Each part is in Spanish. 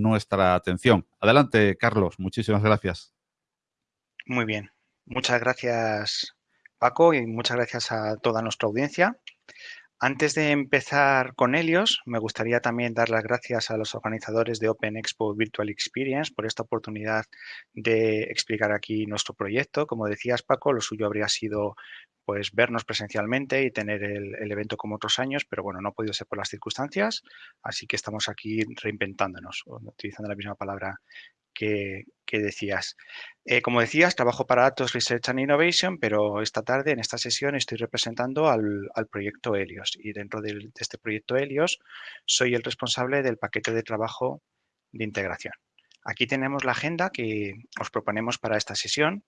nuestra atención. Adelante, Carlos. Muchísimas gracias. Muy bien. Muchas gracias, Paco, y muchas gracias a toda nuestra audiencia. Antes de empezar con Helios, me gustaría también dar las gracias a los organizadores de Open Expo Virtual Experience por esta oportunidad de explicar aquí nuestro proyecto. Como decías, Paco, lo suyo habría sido pues vernos presencialmente y tener el, evento como otros años, pero bueno, no ha podido ser por las circunstancias, así que estamos aquí reinventándonos, utilizando la misma palabra que, decías. Eh, como decías, trabajo para Atos Research and Innovation, pero esta tarde, en esta sesión, estoy representando al, proyecto Helios. Y dentro de este proyecto Helios, soy el responsable del paquete de trabajo de integración. Aquí tenemos la agenda que os proponemos para esta sesión.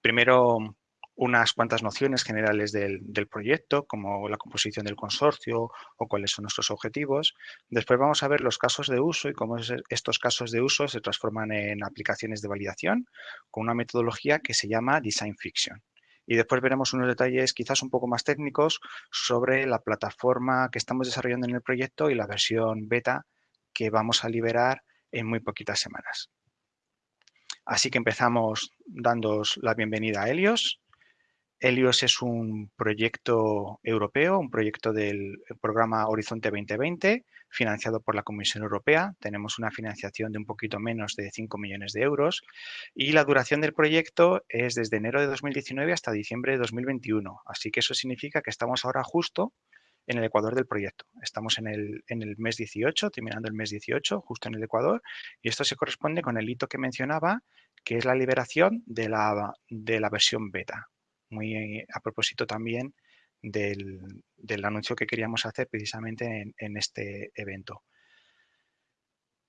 Primero, unas cuantas nociones generales del, proyecto, como la composición del consorcio o cuáles son nuestros objetivos. Después vamos a ver los casos de uso y cómo estos casos de uso se transforman en aplicaciones de validación con una metodología que se llama Design Fiction. Y después veremos unos detalles quizás un poco más técnicos sobre la plataforma que estamos desarrollando en el proyecto y la versión beta que vamos a liberar en muy poquitas semanas. Así que empezamos dándos la bienvenida a Helios. Helios es un proyecto europeo, un proyecto del programa Horizonte 2020, financiado por la Comisión Europea. Tenemos una financiación de un poquito menos de 5 millones de euros y la duración del proyecto es desde enero de 2019 hasta diciembre de 2021. Así que eso significa que estamos ahora justo en el ecuador del proyecto. Estamos en el, en el mes 18, terminando el mes 18, justo en el ecuador, y esto se corresponde con el hito que mencionaba, que es la liberación de la, de la versión beta muy a propósito también del, anuncio que queríamos hacer precisamente en, este evento.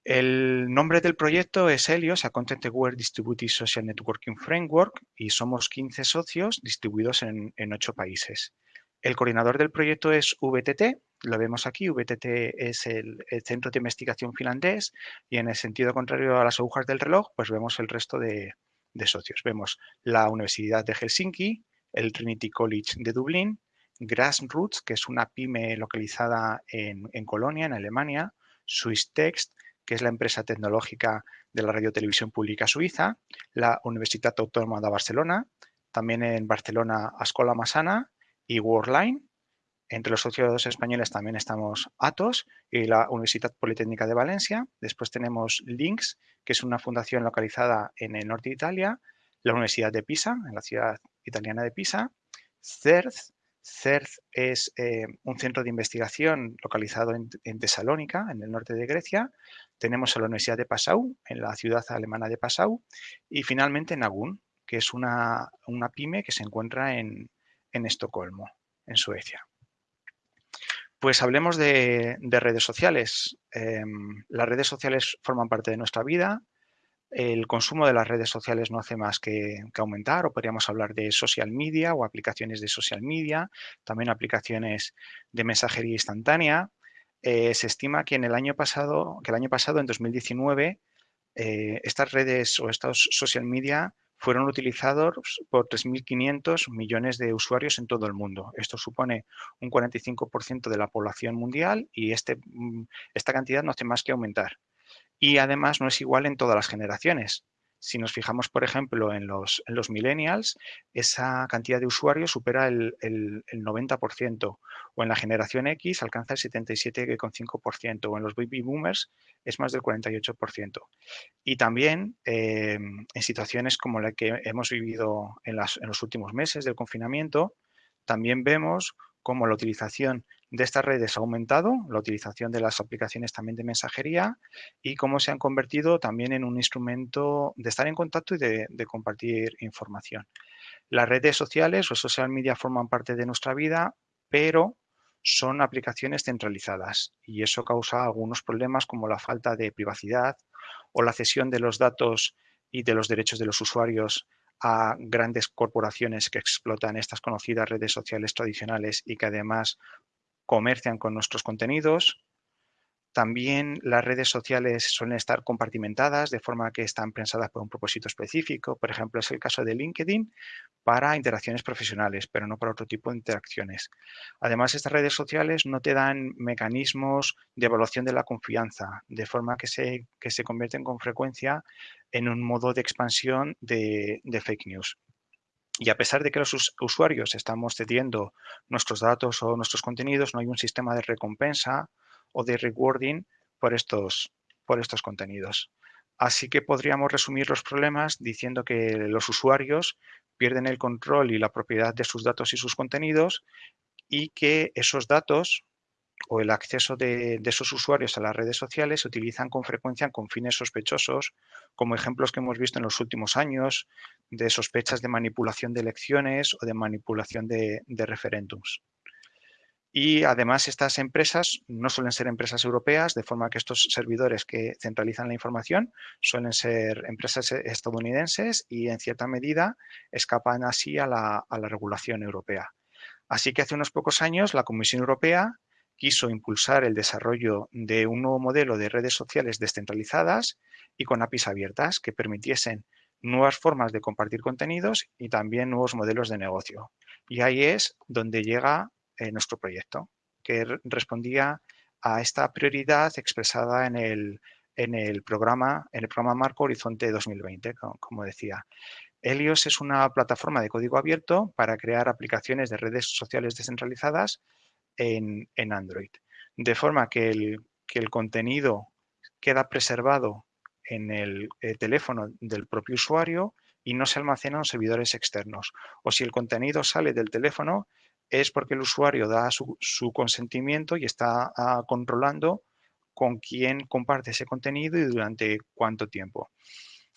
El nombre del proyecto es Helios, a Content Aware Distributed Social Networking Framework, y somos 15 socios distribuidos en, en 8 países. El coordinador del proyecto es VTT, lo vemos aquí, VTT es el, Centro de Investigación finlandés y en el sentido contrario a las agujas del reloj, pues vemos el resto de, de socios. Vemos la Universidad de Helsinki, el Trinity College de Dublín, Grassroots, que es una pyme localizada en, Colonia, en Alemania, Swiss Text, que es la empresa tecnológica de la radiotelevisión pública suiza, la Universitat Autónoma de Barcelona, también en Barcelona Ascola Masana y Worldline. Entre los socios españoles también estamos Atos y la Universidad Politécnica de Valencia. Después tenemos Links, que es una fundación localizada en el norte de Italia, la Universidad de Pisa, en la ciudad italiana de Pisa, CERZ, CERZ es eh, un centro de investigación localizado en, Tesalónica, en el norte de Grecia. Tenemos a la Universidad de Passau, en la ciudad alemana de Passau. Y finalmente Nagun, que es una, pyme que se encuentra en, Estocolmo, en Suecia. Pues hablemos de, redes sociales. Em, las redes sociales forman parte de nuestra vida, el consumo de las redes sociales no hace más que, aumentar o podríamos hablar de social media o aplicaciones de social media, también aplicaciones de mensajería instantánea. Eh, se estima que en el año pasado, que el año pasado, en 2019, eh, estas redes o estos social media fueron utilizados por 3.500 millones de usuarios en todo el mundo. Esto supone un 45% de la población mundial y este, mm, esta cantidad no hace más que aumentar y además no es igual en todas las generaciones. Si nos fijamos, por ejemplo, en los, en los millennials, esa cantidad de usuarios supera el, 90%, o en la generación X alcanza el 77,5%, o en los baby boomers es más del 48%. Y también eh, en situaciones como la que hemos vivido en los últimos meses del confinamiento, también vemos cómo la utilización de estas redes ha aumentado, la utilización de las aplicaciones también de mensajería y cómo se han convertido también en un instrumento de estar en contacto y de, compartir información. Las redes sociales o social media forman parte de nuestra vida, pero son aplicaciones centralizadas y eso causa algunos problemas como la falta de privacidad o la cesión de los datos y de los derechos de los usuarios a grandes corporaciones que explotan estas conocidas redes sociales tradicionales y que además comercian con nuestros contenidos. También las redes sociales suelen estar compartimentadas de forma que están pensadas por un propósito específico. Por ejemplo, es el caso de LinkedIn para interacciones profesionales, pero no para otro tipo de interacciones. Además, estas redes sociales no te dan mecanismos de evaluación de la confianza, de forma que se, que se convierten con frecuencia en un modo de expansión de, de fake news. Y a pesar de que los usuarios estamos cediendo nuestros datos o nuestros contenidos, no hay un sistema de recompensa o de rewarding por estos, por estos contenidos. Así que podríamos resumir los problemas diciendo que los usuarios pierden el control y la propiedad de sus datos y sus contenidos y que esos datos o el acceso de, esos usuarios a las redes sociales se utilizan con frecuencia con fines sospechosos, como ejemplos que hemos visto en los últimos años de sospechas de manipulación de elecciones o de manipulación de referéndums. Y además estas empresas no suelen ser empresas europeas, de forma que estos servidores que centralizan la información suelen ser empresas estadounidenses y en cierta medida escapan así a la, regulación europea. Así que hace unos pocos años la Comisión Europea quiso impulsar el desarrollo de un nuevo modelo de redes sociales descentralizadas y con APIs abiertas que permitiesen nuevas formas de compartir contenidos y también nuevos modelos de negocio. Y ahí es donde llega nuestro proyecto, que respondía a esta prioridad expresada en el, en el, programa, en el programa Marco Horizonte 2020, como, decía. Helios es una plataforma de código abierto para crear aplicaciones de redes sociales descentralizadas en, en Android, de forma que el, que el, contenido queda preservado en el, el teléfono del propio usuario y no se almacena en servidores externos. O si el contenido sale del teléfono, es porque el usuario da su, consentimiento y está ah, controlando con quién comparte ese contenido y durante cuánto tiempo.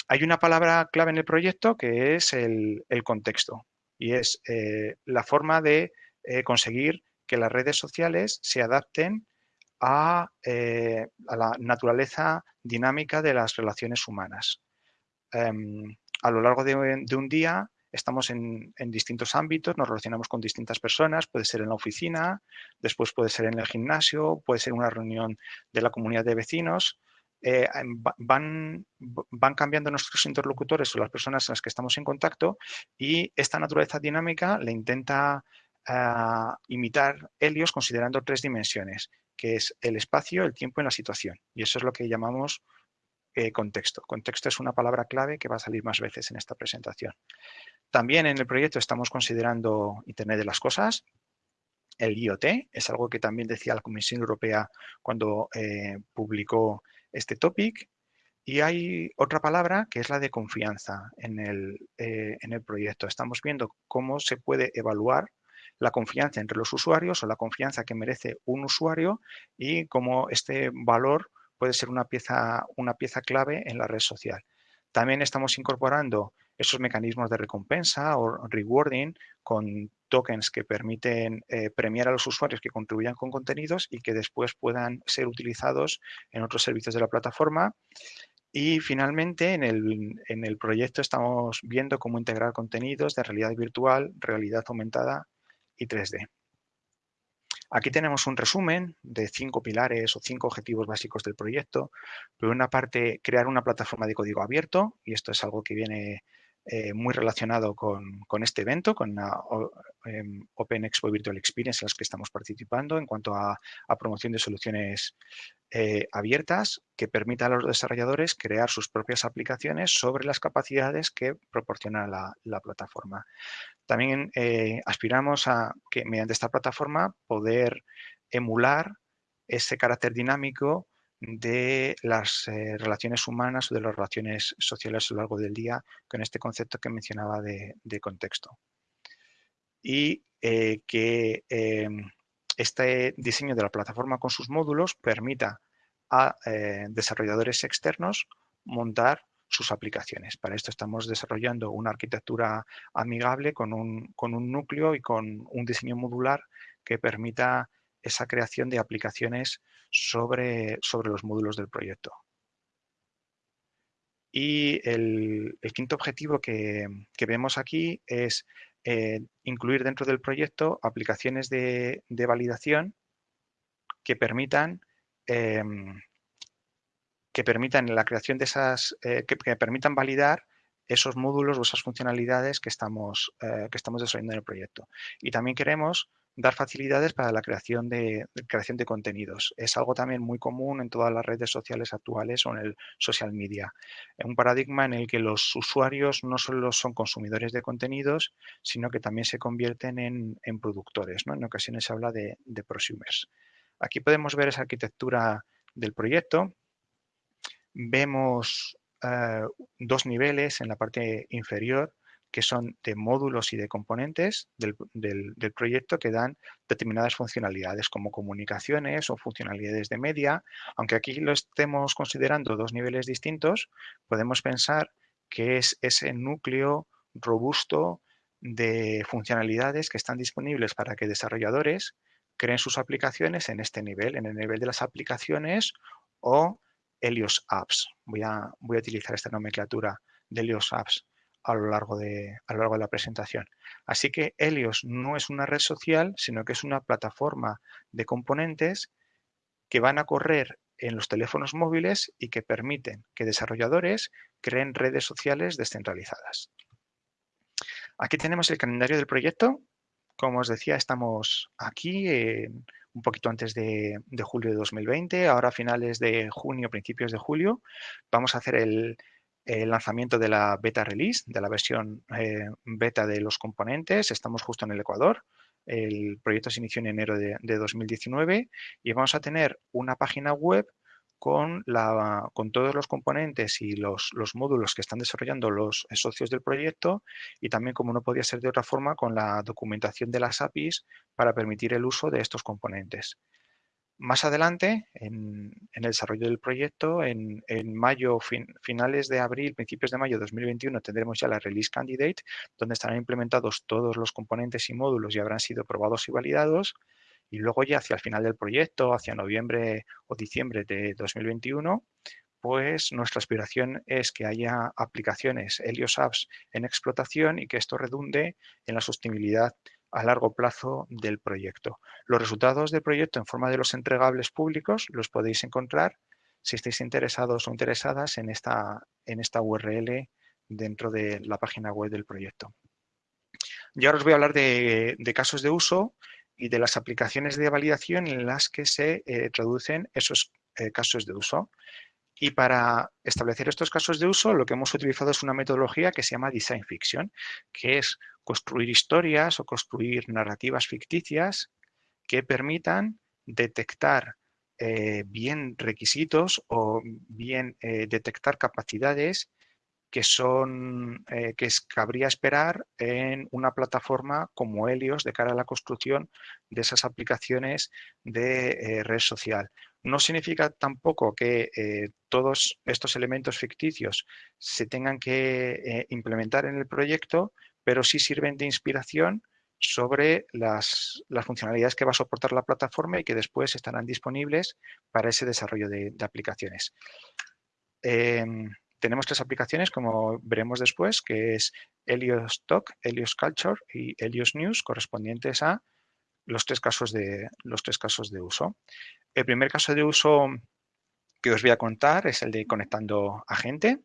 Hay una palabra clave en el proyecto que es el, contexto y es eh, la forma de eh, conseguir que las redes sociales se adapten a, eh, la naturaleza dinámica de las relaciones humanas. Em, a lo largo de un día estamos en, distintos ámbitos, nos relacionamos con distintas personas, puede ser en la oficina, después puede ser en el gimnasio, puede ser una reunión de la comunidad de vecinos. Eh, van, van cambiando nuestros interlocutores o las personas en las que estamos en contacto y esta naturaleza dinámica le intenta ah, imitar Helios considerando tres dimensiones, que es el espacio, el tiempo y la situación. Y eso es lo que llamamos eh, contexto. Contexto es una palabra clave que va a salir más veces en esta presentación. También en el proyecto estamos considerando Internet de las Cosas. El IoT es algo que también decía la Comisión Europea cuando eh, publicó este topic. Y hay otra palabra que es la de confianza en el, eh, en el proyecto. Estamos viendo cómo se puede evaluar la confianza entre los usuarios o la confianza que merece un usuario y cómo este valor puede ser una pieza, una pieza clave en la red social. También estamos incorporando esos mecanismos de recompensa o rewarding con tokens que permiten eh, premiar a los usuarios que contribuyan con contenidos y que después puedan ser utilizados en otros servicios de la plataforma. Y finalmente, en el, en el proyecto estamos viendo cómo integrar contenidos de realidad virtual, realidad aumentada y 3D. Aquí tenemos un resumen de cinco pilares o cinco objetivos básicos del proyecto. Por una parte, crear una plataforma de código abierto, y esto es algo que viene eh, muy relacionado con, este evento, con la em, Open Expo Virtual Experience en las que estamos participando en cuanto a, promoción de soluciones eh, abiertas que permita a los desarrolladores crear sus propias aplicaciones sobre las capacidades que proporciona la, plataforma. También eh, aspiramos a que mediante esta plataforma poder emular ese carácter dinámico de las eh, relaciones humanas o de las relaciones sociales a lo largo del día con este concepto que mencionaba de, contexto. Y eh, que em, este diseño de la plataforma con sus módulos permita a eh, desarrolladores externos montar sus aplicaciones. Para esto estamos desarrollando una arquitectura amigable con un, con un núcleo y con un diseño modular que permita esa creación de aplicaciones sobre, sobre los módulos del proyecto. Y el, quinto objetivo que, vemos aquí es eh, incluir dentro del proyecto aplicaciones de, validación que permitan em, que permitan la creación de esas, que, que, permitan validar esos módulos o esas funcionalidades que estamos, que estamos desarrollando en el proyecto. Y también queremos dar facilidades para la creación de, creación de contenidos. Es algo también muy común en todas las redes sociales actuales o en el social media. Un paradigma en el que los usuarios no solo son consumidores de contenidos, sino que también se convierten en, productores. ¿no? En ocasiones se habla de, prosumers. Aquí podemos ver esa arquitectura del proyecto. Vemos eh, dos niveles en la parte inferior que son de módulos y de componentes del, proyecto que dan determinadas funcionalidades como comunicaciones o funcionalidades de media. Aunque aquí lo estemos considerando dos niveles distintos, podemos pensar que es ese núcleo robusto de funcionalidades que están disponibles para que desarrolladores creen sus aplicaciones en este nivel, en el nivel de las aplicaciones o Helios Apps. Voy a, voy a utilizar esta nomenclatura de Helios Apps a lo largo de, a lo largo de la presentación. Así que Helios no es una red social, sino que es una plataforma de componentes que van a correr en los teléfonos móviles y que permiten que desarrolladores creen redes sociales descentralizadas. Aquí tenemos el calendario del proyecto. Como os decía, estamos aquí un poquito antes de, de, julio de 2020, ahora a finales de junio, principios de julio. Vamos a hacer el, el lanzamiento de la beta release, de la versión eh, beta de los componentes. Estamos justo en el Ecuador. El proyecto se inició en enero de, 2019 y vamos a tener una página web con, todos los componentes y los, los, módulos que están desarrollando los socios del proyecto y también, como no podía ser de otra forma, con la documentación de las APIs para permitir el uso de estos componentes. Más adelante, en, el desarrollo del proyecto, en, mayo, finales de abril, principios de mayo de 2021, tendremos ya la Release Candidate, donde estarán implementados todos los componentes y módulos y habrán sido probados y validados. Y luego ya hacia el final del proyecto, hacia noviembre o diciembre de 2021, pues nuestra aspiración es que haya aplicaciones Helios Apps en explotación y que esto redunde en la sostenibilidad a largo plazo del proyecto. Los resultados del proyecto en forma de los entregables públicos los podéis encontrar si estáis interesados o interesadas en esta, en esta URL dentro de la página web del proyecto. Y ahora os voy a hablar de, casos de uso y de las aplicaciones de validación en las que se eh, traducen esos eh, casos de uso. Y para establecer estos casos de uso, lo que hemos utilizado es una metodología que se llama Design Fiction, que es construir historias o construir narrativas ficticias que permitan detectar eh, bien requisitos o bien eh, detectar capacidades que son eh, que cabría esperar en una plataforma como Helios de cara a la construcción de esas aplicaciones de red social. No significa tampoco que todos estos elementos ficticios se tengan que implementar en el proyecto, pero sí sirven de inspiración sobre las, funcionalidades que va a soportar la plataforma y que después estarán disponibles para ese desarrollo de, aplicaciones. Em, tenemos tres aplicaciones, como veremos después, que es Helios Talk, Helios Culture y Helios News, correspondientes a los tres casos de, los tres casos de uso. El primer caso de uso que os voy a contar es el de conectando a gente.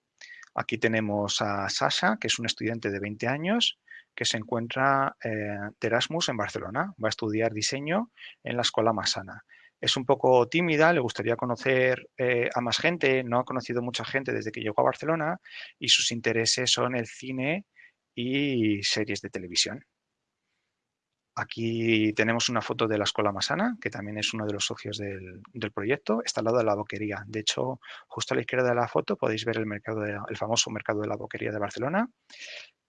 Aquí tenemos a Sasha, que es un estudiante de 20 años que se encuentra eh, de Erasmus en Barcelona. Va a estudiar diseño en la Escuela Masana. Es un poco tímida, le gustaría conocer eh, a más gente, no ha conocido mucha gente desde que llegó a Barcelona y sus intereses son el cine y series de televisión. Aquí tenemos una foto de la Escuela Masana, que también es uno de los socios del, proyecto. Está al lado de la boquería. De hecho, justo a la izquierda de la foto podéis ver el, famoso mercado de la boquería de Barcelona.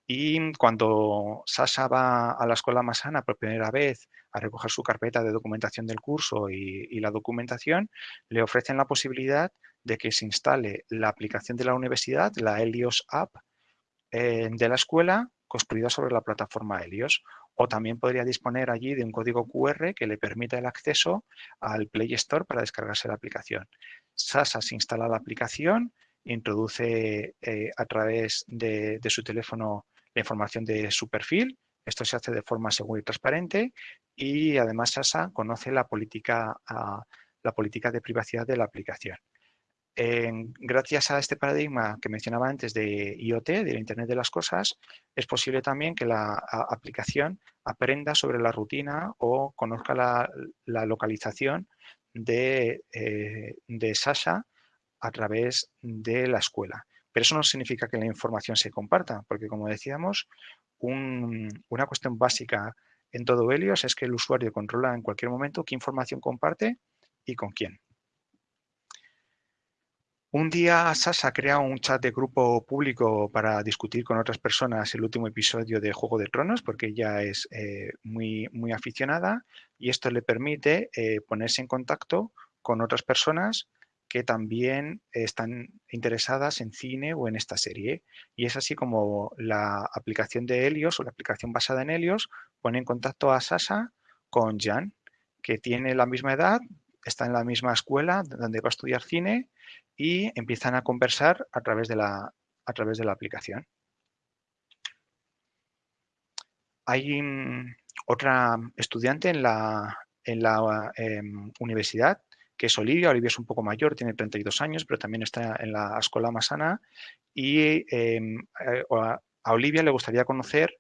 Y cuando Sasha va a la Escuela Masana por primera vez a recoger su carpeta de documentación del curso y, la documentación, le ofrecen la posibilidad de que se instale la aplicación de la universidad, la Helios App, eh, de la escuela construida sobre la plataforma Helios o también podría disponer allí de un código QR que le permita el acceso al Play Store para descargarse la aplicación. Sasa se instala la aplicación, introduce eh, a través de, su teléfono la información de su perfil, esto se hace de forma segura y transparente y además Sasa conoce la política, la política de privacidad de la aplicación. Gracias a este paradigma que mencionaba antes de IoT, de Internet de las Cosas, es posible también que la aplicación aprenda sobre la rutina o conozca la, localización de, eh, de Sasha a través de la escuela. Pero eso no significa que la información se comparta, porque como decíamos, una cuestión básica en todo Helios es que el usuario controla en cualquier momento qué información comparte y con quién. Un día Sasa crea un chat de grupo público para discutir con otras personas el último episodio de Juego de Tronos, porque ella es eh, muy, muy aficionada y esto le permite eh, ponerse en contacto con otras personas que también están interesadas en cine o en esta serie. Y es así como la aplicación de Helios o la aplicación basada en Helios pone en contacto a Sasa con Jan, que tiene la misma edad, está en la misma escuela donde va a estudiar cine y empiezan a conversar a través de la, a través de la aplicación. Hay mm, otra estudiante en la, en la em, universidad que es Olivia. Olivia es un poco mayor, tiene 32 años, pero también está en la escuela Masana. Y em, eh, a Olivia le gustaría conocer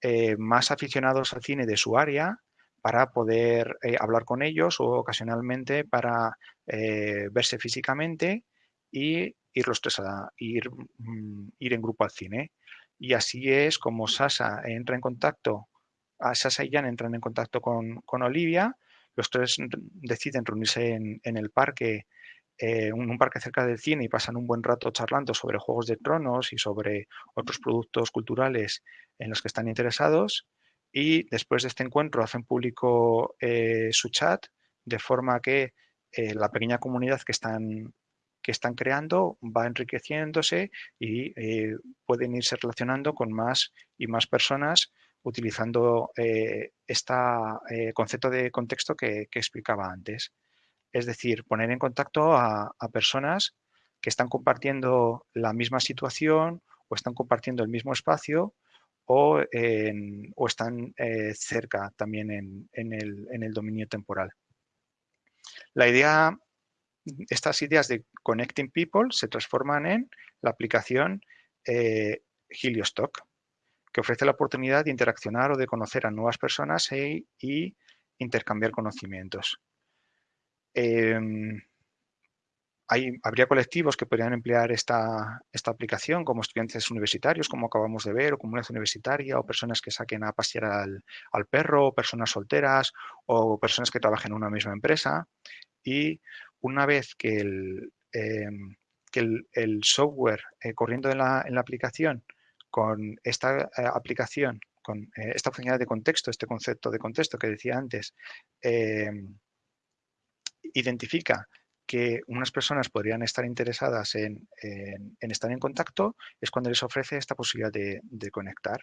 eh, más aficionados al cine de su área para poder eh, hablar con ellos o ocasionalmente para verse físicamente y ir los tres a ir, mm, ir en grupo al cine. Y así es como Sasa entra en contacto, a Sasa y Jan entran en contacto con, con Olivia los tres deciden reunirse en, el parque, eh, un, parque cerca del cine y pasan un buen rato charlando sobre Juegos de Tronos y sobre otros productos culturales en los que están interesados. Y después de este encuentro hacen público eh, su chat de forma que eh, la pequeña comunidad que están, que están creando va enriqueciéndose y pueden irse relacionando con más y más personas utilizando este concepto de contexto que, explicaba antes. Es decir, poner en contacto a, personas que están compartiendo la misma situación o están compartiendo el mismo espacio o, están eh, cerca también en, el, dominio temporal. La idea, estas ideas de Connecting People se transforman en la aplicación eh, Heliostock que ofrece la oportunidad de interaccionar o de conocer a nuevas personas e, y intercambiar conocimientos. Em, habría colectivos que podrían emplear esta, esta, aplicación como estudiantes universitarios, como acabamos de ver, o comunidad universitaria, o personas que saquen a pasear al, perro, o personas solteras, o personas que trabajen en una misma empresa. Y una vez que el, em, que el, software eh, corriendo en la, aplicación con esta eh, aplicación, con eh, esta funcionalidad de contexto, este concepto de contexto que decía antes, em, identifica que unas personas podrían estar interesadas en, estar en contacto, es cuando les ofrece esta posibilidad de, de, conectar.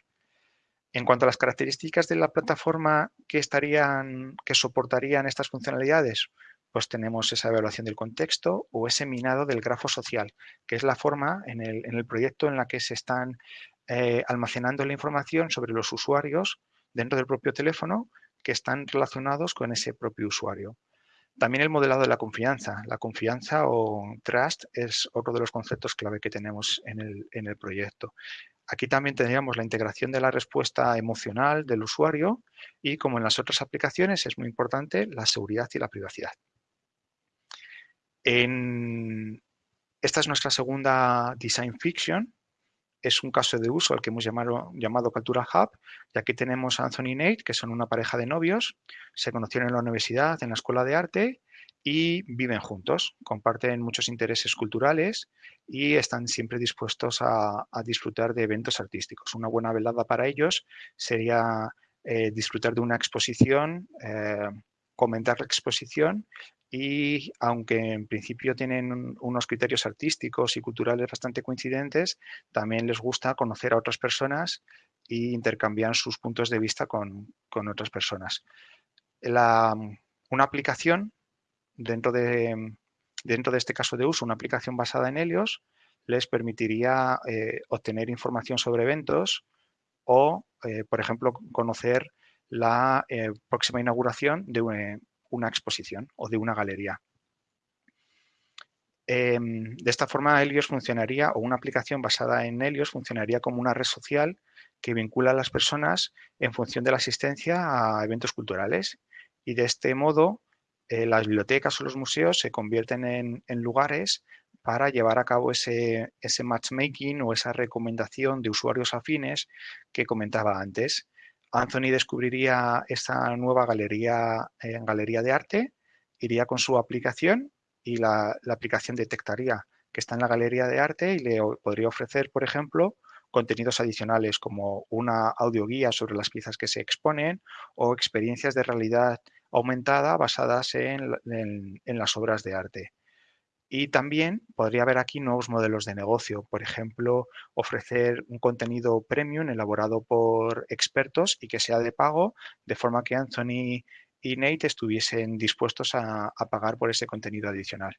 En cuanto a las características de la plataforma que, estarían, que soportarían estas funcionalidades, pues tenemos esa evaluación del contexto o ese minado del grafo social, que es la forma en el, en el proyecto en la que se están eh, almacenando la información sobre los usuarios dentro del propio teléfono que están relacionados con ese propio usuario. También el modelado de la confianza. La confianza o trust es otro de los conceptos clave que tenemos en el, en el proyecto. Aquí también tendríamos la integración de la respuesta emocional del usuario y, como en las otras aplicaciones, es muy importante la seguridad y la privacidad. En... Esta es nuestra segunda Design Fiction, es un caso de uso al que hemos llamado, Cultura Hub, y aquí tenemos a Anthony y Nate, que son una pareja de novios, se conocieron en la universidad, en la escuela de arte, y viven juntos, comparten muchos intereses culturales y están siempre dispuestos a, disfrutar de eventos artísticos. Una buena velada para ellos sería eh, disfrutar de una exposición, eh, comentar la exposición y aunque en principio tienen unos criterios artísticos y culturales bastante coincidentes, también les gusta conocer a otras personas e intercambiar sus puntos de vista con, otras personas. una aplicación dentro de, dentro de este caso de uso, una aplicación basada en Helios, les permitiría eh, obtener información sobre eventos o, eh, por ejemplo, conocer la eh, próxima inauguración de, una exposición o de una galería. Em, de esta forma, Helios funcionaría, o una aplicación basada en Helios funcionaría como una red social que vincula a las personas en función de la asistencia a eventos culturales. Y de este modo, eh, las bibliotecas o los museos se convierten en, lugares para llevar a cabo ese, ese, matchmaking o esa recomendación de usuarios afines que comentaba antes. Anthony descubriría esta nueva galería, eh, galería de arte, iría con su aplicación y la, aplicación detectaría que está en la galería de arte y le podría ofrecer, por ejemplo, contenidos adicionales como una audioguía sobre las piezas que se exponen o experiencias de realidad aumentada basadas en, las obras de arte. Y también podría haber aquí nuevos modelos de negocio, por ejemplo, ofrecer un contenido premium elaborado por expertos y que sea de pago, de forma que Anthony y Nate estuviesen dispuestos a, pagar por ese contenido adicional.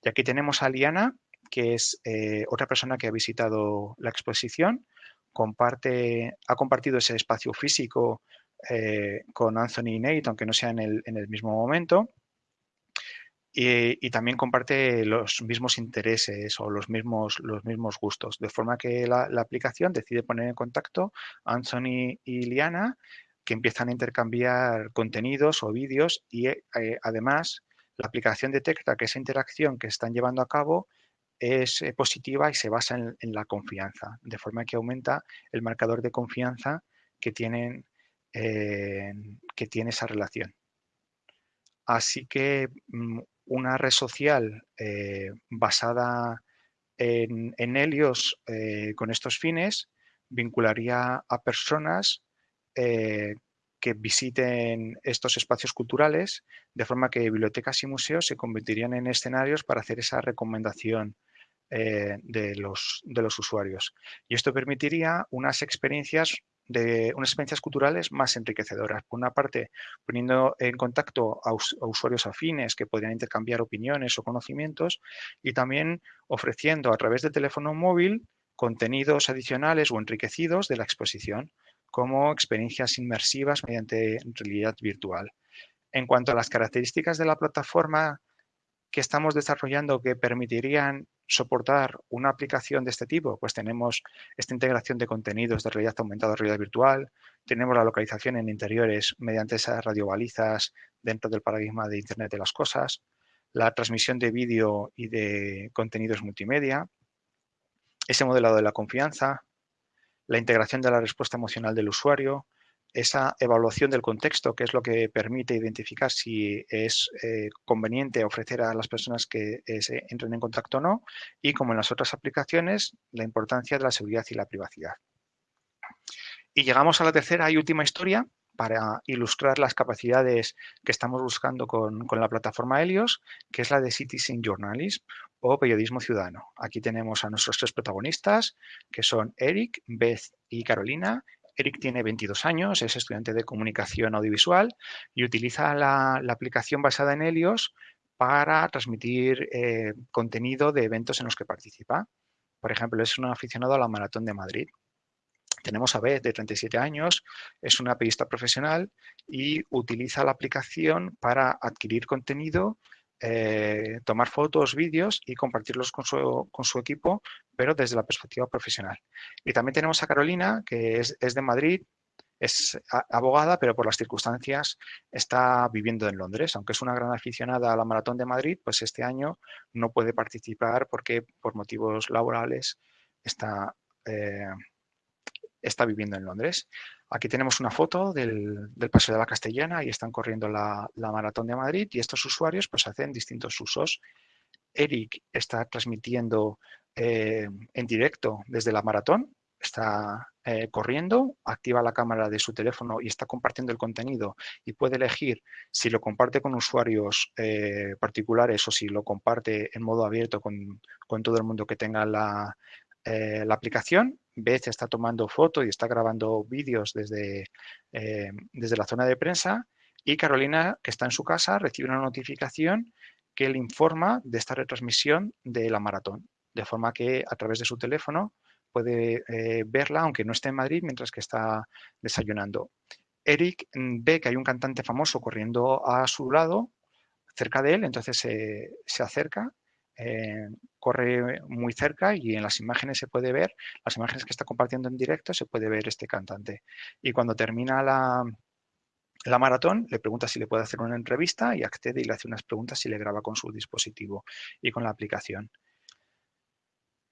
Y aquí tenemos a Liana, que es eh, otra persona que ha visitado la exposición, comparte, ha compartido ese espacio físico eh, con Anthony y Nate, aunque no sea en el, mismo momento. Y, también comparte los mismos intereses o los mismos, los mismos gustos, de forma que la, aplicación decide poner en contacto a Anthony y Liana que empiezan a intercambiar contenidos o vídeos y eh, además la aplicación detecta que esa interacción que están llevando a cabo es eh, positiva y se basa en, la confianza, de forma que aumenta el marcador de confianza que, tienen, eh, que tiene esa relación. Así que mm, una red social basada en, en Helios con estos fines vincularía a personas eh, que visiten estos espacios culturales, de forma que bibliotecas y museos se convertirían en escenarios para hacer esa recomendación eh, de, los, de los usuarios. Y esto permitiría unas experiencias de unas experiencias culturales más enriquecedoras. Por una parte, poniendo en contacto a, usuarios afines que podrían intercambiar opiniones o conocimientos y también ofreciendo a través del teléfono móvil contenidos adicionales o enriquecidos de la exposición como experiencias inmersivas mediante realidad virtual. En cuanto a las características de la plataforma que estamos desarrollando que permitirían soportar una aplicación de este tipo, pues tenemos esta integración de contenidos de realidad aumentada, realidad virtual, tenemos la localización en interiores mediante esas radiobalizas dentro del paradigma de Internet de las Cosas, la transmisión de vídeo y de contenidos multimedia, ese modelado de la confianza, la integración de la respuesta emocional del usuario, esa evaluación del contexto, que es lo que permite identificar si es eh, conveniente ofrecer a las personas que eh, se entren en contacto o no, y como en las otras aplicaciones, la importancia de la seguridad y la privacidad. Y llegamos a la tercera y última historia para ilustrar las capacidades que estamos buscando con, con la plataforma Helios, que es la de Citizen Journalism o periodismo ciudadano. Aquí tenemos a nuestros tres protagonistas, que son Eric, Beth y Carolina. Eric tiene 22 años, es estudiante de comunicación audiovisual y utiliza la, aplicación basada en Helios para transmitir eh, contenido de eventos en los que participa. Por ejemplo, es un aficionado a la Maratón de Madrid. Tenemos a Beth, de 37 años, es una periodista profesional y utiliza la aplicación para adquirir contenido eh, tomar fotos, vídeos y compartirlos con su, equipo, pero desde la perspectiva profesional. Y también tenemos a Carolina, que es, de Madrid, es abogada, pero por las circunstancias está viviendo en Londres. Aunque es una gran aficionada a la Maratón de Madrid, pues este año no puede participar porque por motivos laborales está, eh, está viviendo en Londres. Aquí tenemos una foto del, Paseo de la Castellana y están corriendo la, Maratón de Madrid y estos usuarios pues hacen distintos usos. Eric está transmitiendo eh, en directo desde la maratón, está eh, corriendo, activa la cámara de su teléfono y está compartiendo el contenido y puede elegir si lo comparte con usuarios eh, particulares o si lo comparte en modo abierto con, con todo el mundo que tenga la, la aplicación, Beth está tomando fotos y está grabando vídeos desde, eh, desde la zona de prensa y Carolina, que está en su casa, recibe una notificación que le informa de esta retransmisión de la maratón, de forma que a través de su teléfono puede eh, verla, aunque no esté en Madrid, mientras que está desayunando. Eric mm, ve que hay un cantante famoso corriendo a su lado, cerca de él, entonces se acerca eh, corre muy cerca y en las imágenes se puede ver, las imágenes que está compartiendo en directo, se puede ver este cantante. Y cuando termina la, la maratón, le pregunta si le puede hacer una entrevista y accede y le hace unas preguntas si le graba con su dispositivo y con la aplicación.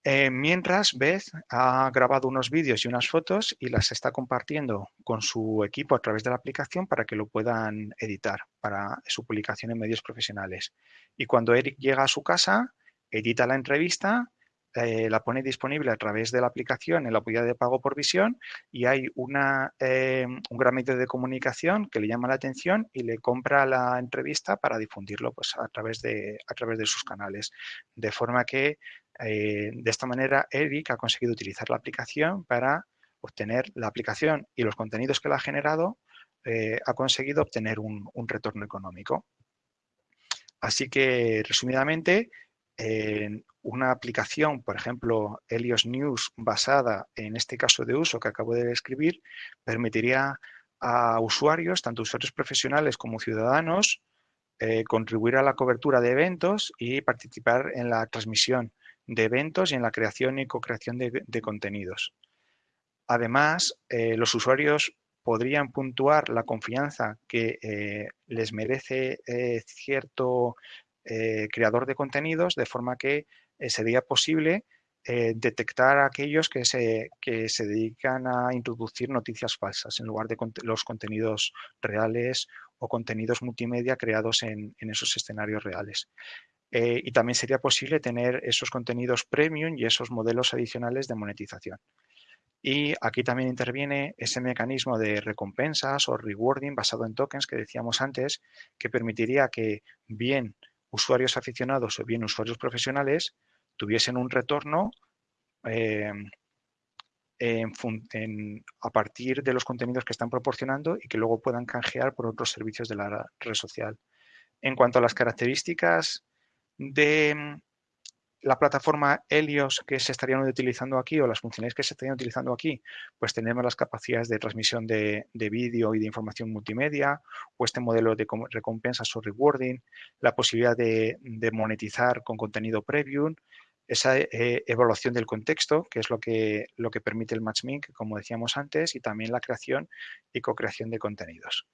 Eh, mientras Beth ha grabado unos vídeos y unas fotos y las está compartiendo con su equipo a través de la aplicación para que lo puedan editar para su publicación en medios profesionales. Y cuando Eric llega a su casa, edita la entrevista, eh, la pone disponible a través de la aplicación en la apoyo de pago por visión y hay una, eh, un gran medio de comunicación que le llama la atención y le compra la entrevista para difundirlo pues, a, través de, a través de sus canales. De forma que eh, de esta manera, Eric ha conseguido utilizar la aplicación para obtener la aplicación y los contenidos que la ha generado, eh, ha conseguido obtener un, retorno económico. Así que, resumidamente, en una aplicación, por ejemplo, Helios News, basada en este caso de uso que acabo de describir, permitiría a usuarios, tanto usuarios profesionales como ciudadanos, eh, contribuir a la cobertura de eventos y participar en la transmisión de eventos y en la creación y co-creación de, contenidos. Además, eh, los usuarios podrían puntuar la confianza que eh, les merece eh, cierto creador de contenidos, de forma que sería posible detectar a aquellos que se, que se dedican a introducir noticias falsas en lugar de los contenidos reales o contenidos multimedia creados en esos escenarios reales. Eh, y también sería posible tener esos contenidos premium y esos modelos adicionales de monetización. Y aquí también interviene ese mecanismo de recompensas o rewarding basado en tokens que decíamos antes, que permitiría que bien usuarios aficionados o bien usuarios profesionales tuviesen un retorno eh, a partir de los contenidos que están proporcionando y que luego puedan canjear por otros servicios de la red social. En cuanto a las características de mm, la plataforma Helios que se estarían utilizando aquí o las funciones que se estarían utilizando aquí, pues tenemos las capacidades de transmisión de, vídeo y de información multimedia o este modelo de recompensas o rewarding, la posibilidad de, monetizar con contenido premium, esa eh, evaluación del contexto, que es lo que, lo que permite el matchmaking, como decíamos antes, y también la creación y co-creación de contenidos.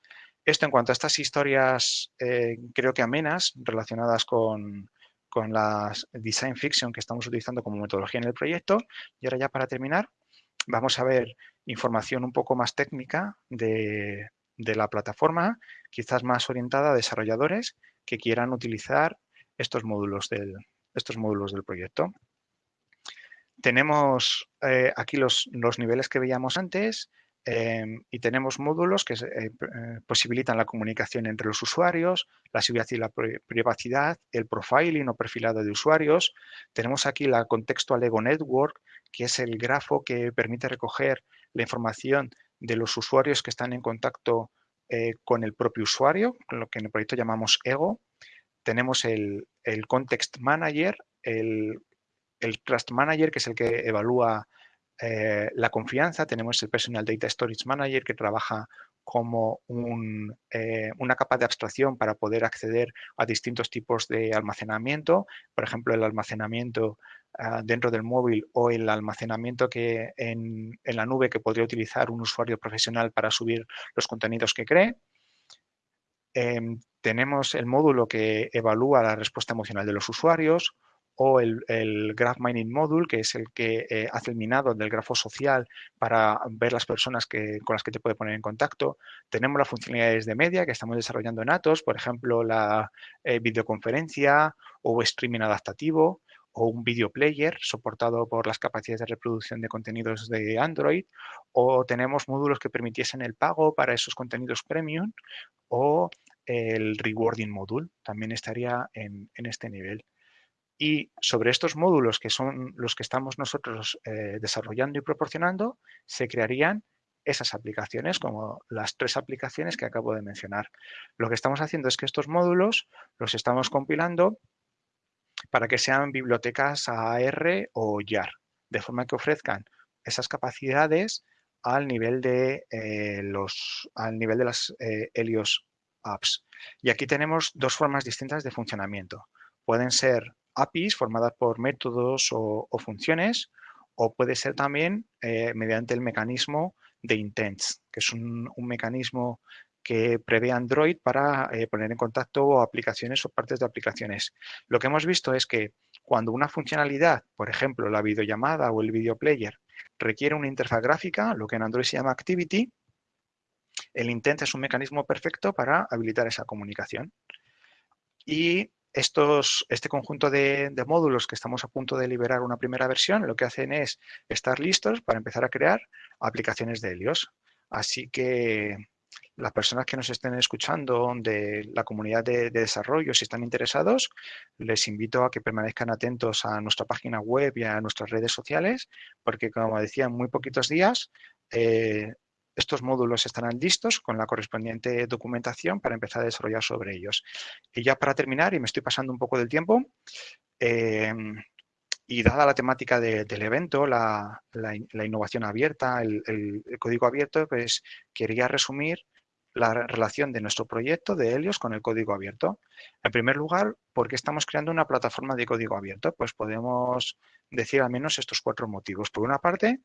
Esto en cuanto a estas historias, eh, creo que amenas, relacionadas con, con la design fiction que estamos utilizando como metodología en el proyecto. Y ahora ya para terminar, vamos a ver información un poco más técnica de, la plataforma, quizás más orientada a desarrolladores que quieran utilizar estos módulos del, estos módulos del proyecto. Tenemos eh, aquí los, los, niveles que veíamos antes, Em, y tenemos módulos que eh, eh, posibilitan la comunicación entre los usuarios, la seguridad y la privacidad, el profiling o perfilado de usuarios. Tenemos aquí la Contextual Ego Network, que es el grafo que permite recoger la información de los usuarios que están en contacto eh, con el propio usuario, lo que en el proyecto llamamos Ego. Tenemos el, Context Manager, el, el Trust Manager, que es el que evalúa eh, la confianza, tenemos el Personal Data Storage Manager que trabaja como eh, una capa de abstracción para poder acceder a distintos tipos de almacenamiento, por ejemplo, el almacenamiento ah, dentro del móvil o el almacenamiento que en, la nube que podría utilizar un usuario profesional para subir los contenidos que cree. Em, tenemos el módulo que evalúa la respuesta emocional de los usuarios, o el, Graph Mining Module, que es el que eh, hace el minado del grafo social para ver las personas que, con las que te puede poner en contacto. Tenemos las funcionalidades de media que estamos desarrollando en Atos, por ejemplo, la eh, videoconferencia o streaming adaptativo o un video player soportado por las capacidades de reproducción de contenidos de Android, o tenemos módulos que permitiesen el pago para esos contenidos premium, o el rewarding module también estaría en este nivel. Y sobre estos módulos, que son los que estamos nosotros eh, desarrollando y proporcionando, se crearían esas aplicaciones, como las tres aplicaciones que acabo de mencionar. Lo que estamos haciendo es que estos módulos los estamos compilando para que sean bibliotecas AR o YAR, de forma que ofrezcan esas capacidades al nivel de, eh, los, al nivel de las eh, Helios Apps. Y aquí tenemos dos formas distintas de funcionamiento. Pueden ser APIs formadas por métodos o, funciones, o puede ser también eh, mediante el mecanismo de intents, que es un, mecanismo que prevé Android para eh, poner en contacto aplicaciones o partes de aplicaciones. Lo que hemos visto es que cuando una funcionalidad, por ejemplo, la videollamada o el video player, requiere una interfaz gráfica, lo que en Android se llama Activity, el intent es un mecanismo perfecto para habilitar esa comunicación. Y este conjunto de, módulos que estamos a punto de liberar una primera versión, lo que hacen es estar listos para empezar a crear aplicaciones de Helios. Así que las personas que nos estén escuchando de la comunidad de, desarrollo, si están interesados, les invito a que permanezcan atentos a nuestra página web y a nuestras redes sociales, porque como decía, en muy poquitos días eh, estos módulos estarán listos con la correspondiente documentación para empezar a desarrollar sobre ellos. Y ya para terminar, y me estoy pasando un poco del tiempo, em, y dada la temática del evento, la, innovación abierta, el, código abierto, pues quería resumir la relación de nuestro proyecto de Helios con el código abierto. En primer lugar, ¿por qué estamos creando una plataforma de código abierto? Pues podemos decir al menos estos cuatro motivos. Por una parte,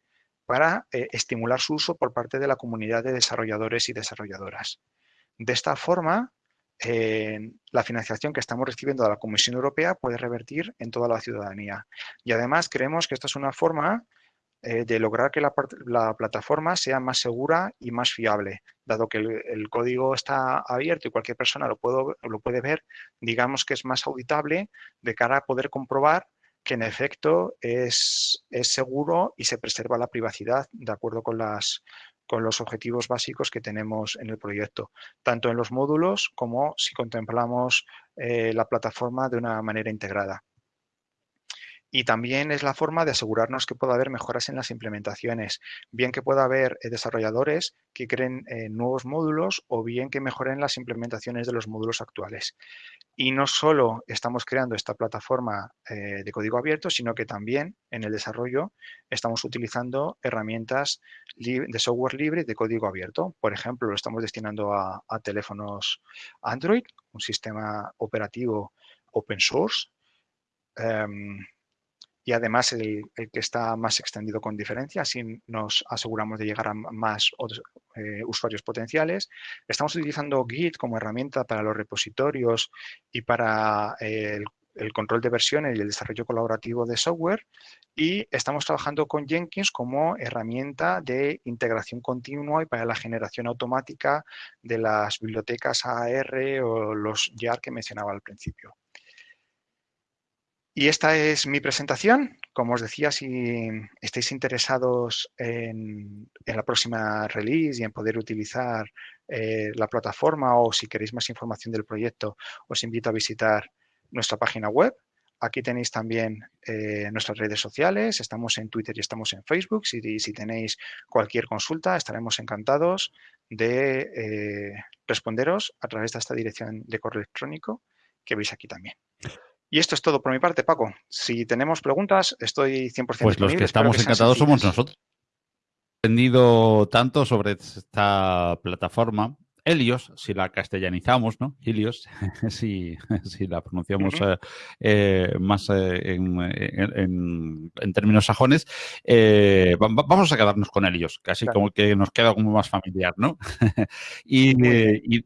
para eh, estimular su uso por parte de la comunidad de desarrolladores y desarrolladoras. De esta forma, la financiación que estamos recibiendo de la Comisión Europea puede revertir en toda la ciudadanía. Y además creemos que esta es una forma eh, de lograr que la, plataforma sea más segura y más fiable. Dado que el, código está abierto y cualquier persona lo puede ver, digamos que es más auditable de cara a poder comprobar que en efecto es, seguro y se preserva la privacidad de acuerdo con, las, con los objetivos básicos que tenemos en el proyecto, tanto en los módulos como si contemplamos eh, la plataforma de una manera integrada. Y también es la forma de asegurarnos que pueda haber mejoras en las implementaciones, bien que pueda haber eh, desarrolladores que creen eh, nuevos módulos o bien que mejoren las implementaciones de los módulos actuales. Y no solo estamos creando esta plataforma eh, de código abierto, sino que también en el desarrollo estamos utilizando herramientas de software libre de código abierto. Por ejemplo, lo estamos destinando a, teléfonos Android, un sistema operativo open source. Em, y además el, que está más extendido con diferencia, así nos aseguramos de llegar a más eh, usuarios potenciales. Estamos utilizando Git como herramienta para los repositorios y para eh, el, el, control de versiones y el desarrollo colaborativo de software y estamos trabajando con Jenkins como herramienta de integración continua y para la generación automática de las bibliotecas AR o los YAR que mencionaba al principio. Y esta es mi presentación. Como os decía, si estáis interesados en, la próxima release y en poder utilizar eh, la plataforma o si queréis más información del proyecto, os invito a visitar nuestra página web. Aquí tenéis también eh, nuestras redes sociales, estamos en Twitter y estamos en Facebook. Si, si tenéis cualquier consulta, estaremos encantados de eh, responderos a través de esta dirección de correo electrónico que veis aquí también. Y esto es todo por mi parte, Paco. Si tenemos preguntas, estoy 100% Pues los que estamos encantados somos nosotros. He aprendido tanto sobre esta plataforma. Helios, si la castellanizamos, ¿no? Helios, si, si la pronunciamos eh, eh, más eh, en, términos sajones, vamos a quedarnos con Helios, casi como que nos queda como más familiar, ¿no? y,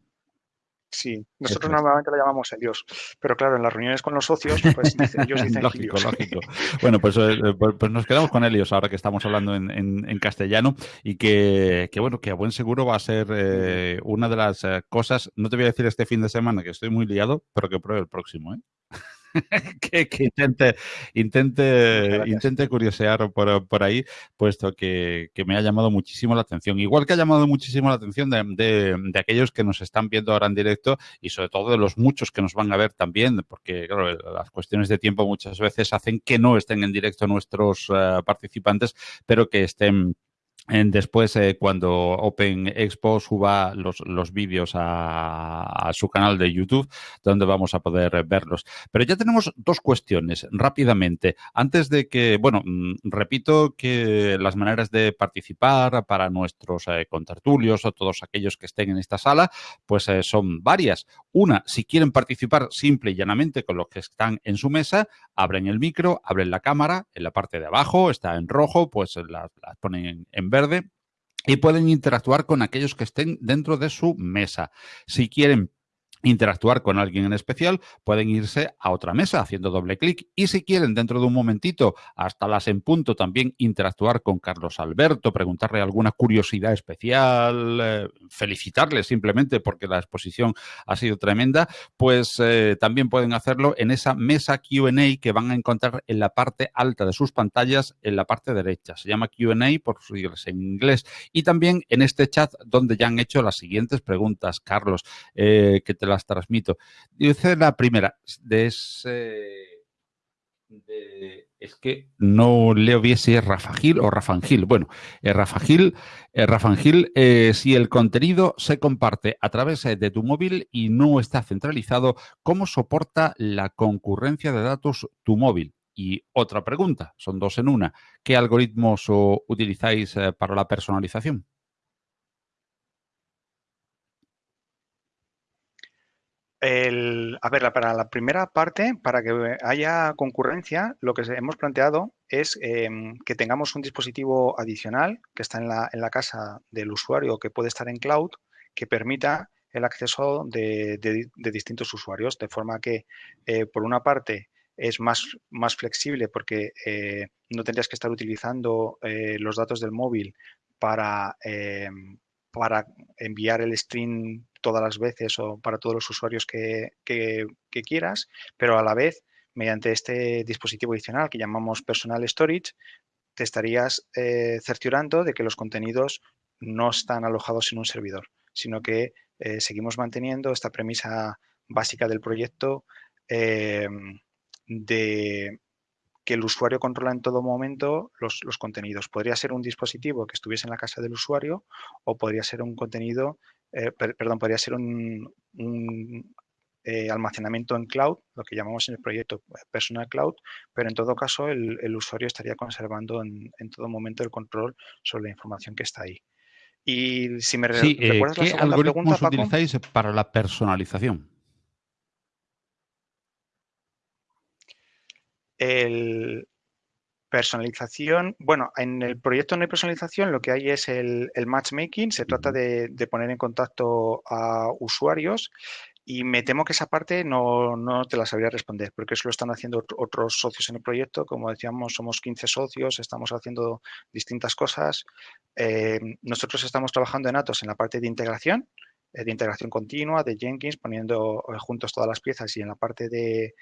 Sí, nosotros normalmente lo llamamos Helios, pero claro, en las reuniones con los socios, pues ellos dicen Lógico, lógico. Bueno, pues, eh, pues, pues, nos quedamos con Helios ahora que estamos hablando en, castellano y que, bueno, que a buen seguro va a ser eh, una de las eh, cosas, no te voy a decir este fin de semana que estoy muy liado, pero que pruebe el próximo, ¿eh? que, intente, intente, intente curiosear por, ahí, puesto que, me ha llamado muchísimo la atención. Igual que ha llamado muchísimo la atención de, aquellos que nos están viendo ahora en directo y sobre todo de los muchos que nos van a ver también, porque las cuestiones de tiempo muchas veces hacen que no estén en directo nuestros eh, participantes, pero que estén Después, eh, cuando Open Expo suba los, los vídeos a, su canal de YouTube, donde vamos a poder verlos. Pero ya tenemos dos cuestiones rápidamente. Antes de que, bueno, mm, repito que las maneras de participar para nuestros eh, contertulios o todos aquellos que estén en esta sala, pues eh, son varias. Una, si quieren participar simple y llanamente con los que están en su mesa, abren el micro, abren la cámara, en la parte de abajo está en rojo, pues las la ponen en verde y pueden interactuar con aquellos que estén dentro de su mesa. Si quieren interactuar con alguien en especial, pueden irse a otra mesa haciendo doble clic y si quieren dentro de un momentito, hasta las en punto, también interactuar con Carlos Alberto, preguntarle alguna curiosidad especial, eh, felicitarle simplemente porque la exposición ha sido tremenda, pues eh, también pueden hacerlo en esa mesa Q&A que van a encontrar en la parte alta de sus pantallas, en la parte derecha. Se llama Q&A por siglas en inglés. Y también en este chat donde ya han hecho las siguientes preguntas, Carlos, eh, que te las transmito. Dice la primera, de ese... es que no leo bien si es Rafagil o Rafangil. Bueno, eh, Rafagil, eh, Rafangil eh, si el contenido se comparte a través de tu móvil y no está centralizado, ¿cómo soporta la concurrencia de datos tu móvil? Y otra pregunta, son dos en una. ¿Qué algoritmos utilizáis para la personalización? A ver, para la primera parte, para que haya concurrencia, lo que hemos planteado es em, que tengamos un dispositivo adicional que está en la, en la, casa del usuario que puede estar en cloud, que permita el acceso de, distintos usuarios, de forma que, eh, por una parte, es más, más flexible porque eh, no tendrías que estar utilizando eh, los datos del móvil para, em, para enviar el stream todas las veces o para todos los usuarios que, quieras, pero a la vez, mediante este dispositivo adicional que llamamos Personal Storage, te estarías eh, cerciorando de que los contenidos no están alojados en un servidor, sino que eh, seguimos manteniendo esta premisa básica del proyecto eh, de que el usuario controla en todo momento los, contenidos. Podría ser un dispositivo que estuviese en la casa del usuario o podría ser un contenido, eh, perdón, podría ser un, eh, almacenamiento en cloud, lo que llamamos en el proyecto eh, Personal Cloud, pero en todo caso el, usuario estaría conservando en, todo momento el control sobre la información que está ahí. Y si me recuerdas la segunda pregunta, Paco, utilizáis para la personalización? El personalización, bueno, en el proyecto no hay personalización, lo que hay es el, matchmaking, se trata de, poner en contacto a usuarios y me temo que esa parte no, te la sabría responder, porque eso lo están haciendo otros socios en el proyecto. Como decíamos, somos 15 socios, estamos haciendo distintas cosas. Eh, nosotros estamos trabajando en Atos en la parte de integración, eh, de integración continua, de Jenkins, poniendo eh, juntos todas las piezas y en la parte de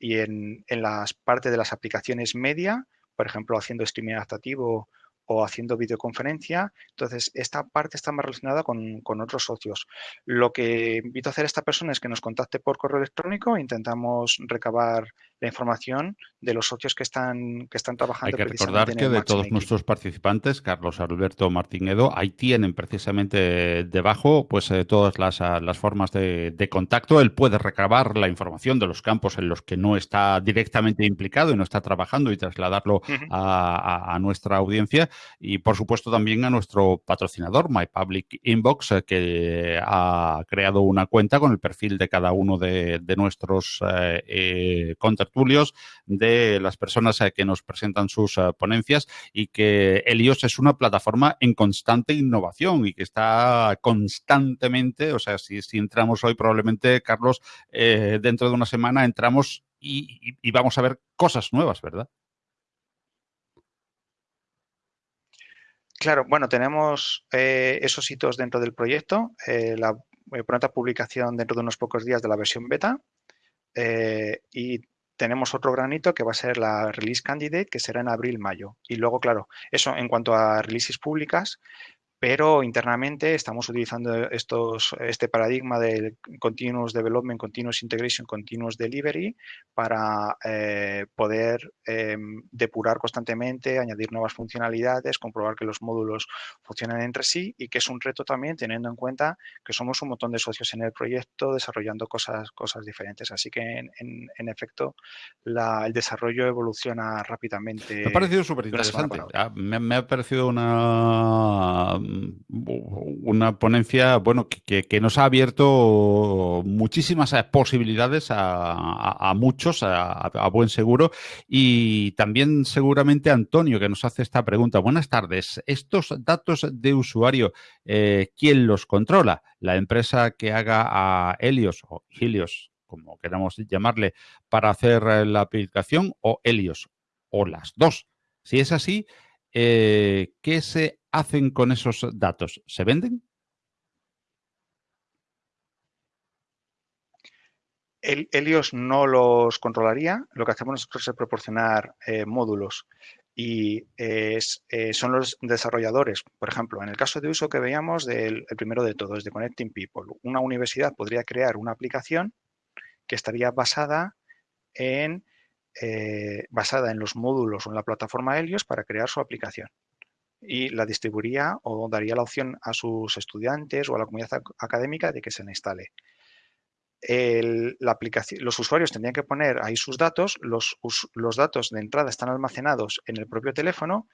y en, en las partes de las aplicaciones media, por ejemplo, haciendo streaming adaptativo o haciendo videoconferencia. Entonces, esta parte está más relacionada con, con, otros socios. Lo que invito a hacer a esta persona es que nos contacte por correo electrónico, intentamos recabar la información de los socios que están, que están trabajando. Hay que recordar que de todos nuestros participantes, Carlos Alberto Martinedo, ahí tienen precisamente debajo pues eh, todas las, ah, las formas de, contacto. Él puede recabar la información de los campos en los que no está directamente implicado y no está trabajando y trasladarlo a, nuestra audiencia. Y por supuesto también a nuestro patrocinador, My Public Inbox, eh, que ha creado una cuenta con el perfil de cada uno de, nuestros eh, de las personas eh, que nos presentan sus eh, ponencias y que Helios es una plataforma en constante innovación y que está constantemente, o sea, si, entramos hoy probablemente, Carlos, eh, dentro de una semana entramos y, vamos a ver cosas nuevas, ¿verdad? Claro, bueno, tenemos esos hitos dentro del proyecto. la pronta publicación dentro de unos pocos días de la versión beta. y tenemos otro granito que va a ser la release candidate, que será en abril-mayo. Y luego, claro, eso en cuanto a releases públicas, pero internamente estamos utilizando estos, este paradigma del continuous development, continuous integration, continuous delivery para eh, poder em, depurar constantemente, añadir nuevas funcionalidades, comprobar que los módulos funcionan entre sí y que es un reto también teniendo en cuenta que somos un montón de socios en el proyecto desarrollando cosas, cosas diferentes. Así que en, efecto el desarrollo evoluciona rápidamente. Me ha parecido súper interesante. Ah, me, ha parecido una una ponencia bueno, que, nos ha abierto muchísimas posibilidades a, muchos, a, buen seguro, y también seguramente Antonio, que nos hace esta pregunta. Buenas tardes. Estos datos de usuario, eh, ¿quién los controla? ¿La empresa que haga a Helios o Helios, como queramos llamarle, para hacer eh, la aplicación o Helios? O las dos. Si es así, ¿qué se hacen con esos datos? ¿Se venden? El, Helios no los controlaría. Lo que hacemos nosotros es proporcionar eh, módulos y eh, son los desarrolladores. Por ejemplo, en el caso de uso que veíamos del primero de todos, de Connecting People, una universidad podría crear una aplicación que estaría basada en, eh, basada en los módulos o en la plataforma Helios para crear su aplicación y la distribuiría o daría la opción a sus estudiantes o a la comunidad académica de que se la instale. la aplicación, los usuarios tendrían que poner ahí sus datos, los, los datos de entrada están almacenados en el propio teléfono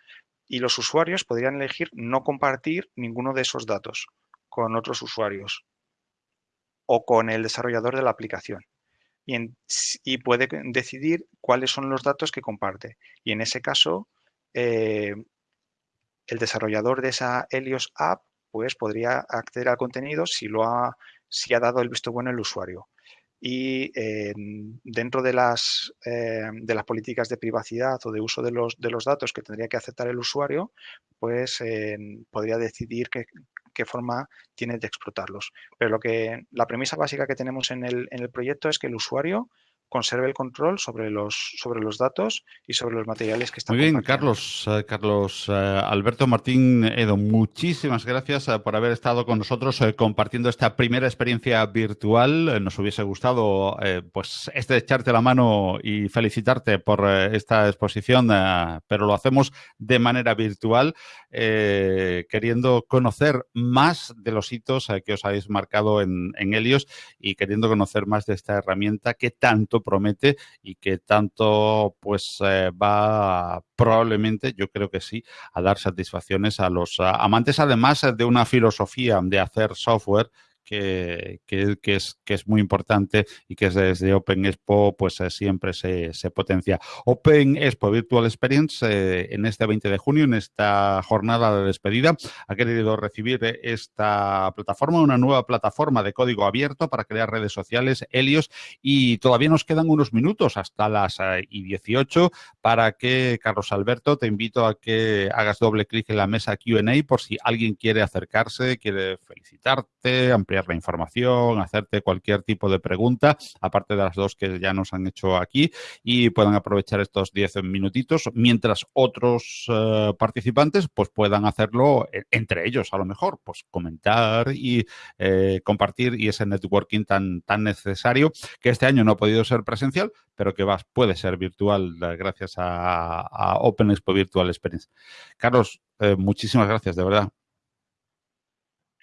y los usuarios podrían elegir no compartir ninguno de esos datos con otros usuarios o con el desarrollador de la aplicación. Y, y puede decidir cuáles son los datos que comparte. Y en ese caso, eh, el desarrollador de esa Helios App pues podría acceder al contenido si lo ha, si ha dado el visto bueno el usuario. Y em, dentro de las, em, de las políticas de privacidad o de uso de los, de los datos que tendría que aceptar el usuario, pues podría decidir qué, qué, forma tiene de explotarlos. Pero lo que, la premisa básica que tenemos en el, en el proyecto es que el usuario conserve el control sobre los, sobre los datos y sobre los materiales que están Muy bien, Carlos, eh, Carlos eh, Alberto Martín Edo, muchísimas gracias eh, por haber estado con nosotros compartiendo esta primera experiencia virtual. nos hubiese gustado pues echarte la mano y felicitarte por esta exposición, pero lo hacemos de manera virtual, queriendo conocer más de los hitos que os habéis marcado en, en Helios y queriendo conocer más de esta herramienta que tanto promete y que tanto pues eh, va probablemente, yo creo que sí, a dar satisfacciones a los amantes, además de una filosofía de hacer software que, es, que es muy importante y que desde Open Expo pues eh, siempre se, potencia. Open Expo Virtual Experience eh, en este 20 de junio, en esta jornada de despedida, ha querido recibir esta plataforma, una nueva plataforma de código abierto para crear redes sociales, Helios, y todavía nos quedan unos minutos hasta las eh, y 18 para que, Carlos Alberto, te invito a que hagas doble clic en la mesa Q&A por si alguien quiere acercarse, quiere felicitarte, ampliar la información, hacerte cualquier tipo de pregunta, aparte de las dos que ya nos han hecho aquí, y puedan aprovechar estos 10 minutitos, mientras otros eh, participantes pues puedan hacerlo e, entre ellos, a lo mejor, pues comentar y eh, compartir y ese networking tan, tan necesario que este año no ha podido ser presencial, pero que va, puede ser virtual eh, gracias a Open Expo Virtual Experience. Carlos, muchísimas gracias, de verdad.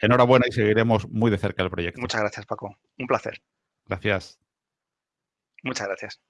Enhorabuena y seguiremos muy de cerca el proyecto. Muchas gracias, Paco. Un placer. Gracias. Muchas gracias.